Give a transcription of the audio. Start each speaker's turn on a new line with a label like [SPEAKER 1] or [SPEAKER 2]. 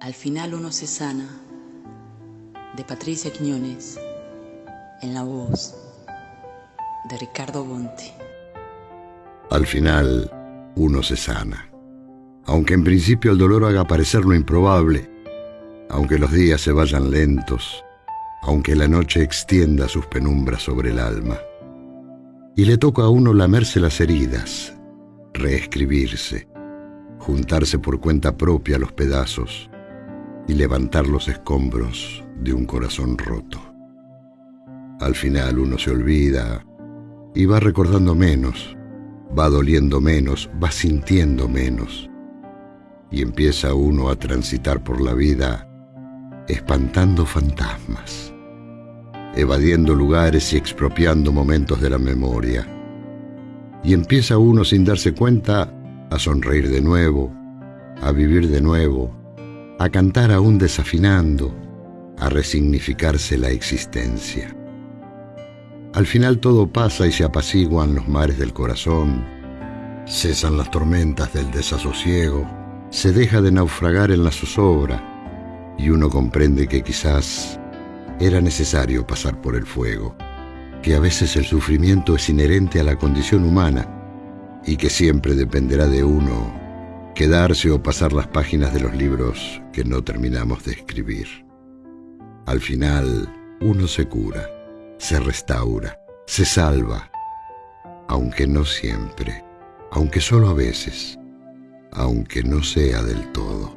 [SPEAKER 1] Al final uno se sana, de Patricia Quiñones, en la voz de Ricardo Bonte.
[SPEAKER 2] Al final uno se sana, aunque en principio el dolor haga parecer lo improbable, aunque los días se vayan lentos, aunque la noche extienda sus penumbras sobre el alma. Y le toca a uno lamerse las heridas, reescribirse, juntarse por cuenta propia los pedazos y levantar los escombros de un corazón roto. Al final uno se olvida y va recordando menos, va doliendo menos, va sintiendo menos, y empieza uno a transitar por la vida espantando fantasmas, evadiendo lugares y expropiando momentos de la memoria. Y empieza uno sin darse cuenta a sonreír de nuevo, a vivir de nuevo, a cantar aún desafinando, a resignificarse la existencia. Al final todo pasa y se apaciguan los mares del corazón, cesan las tormentas del desasosiego, se deja de naufragar en la zozobra y uno comprende que quizás era necesario pasar por el fuego, que a veces el sufrimiento es inherente a la condición humana y que siempre dependerá de uno quedarse o pasar las páginas de los libros que no terminamos de escribir. Al final, uno se cura, se restaura, se salva, aunque no siempre, aunque solo a veces, aunque no sea del todo.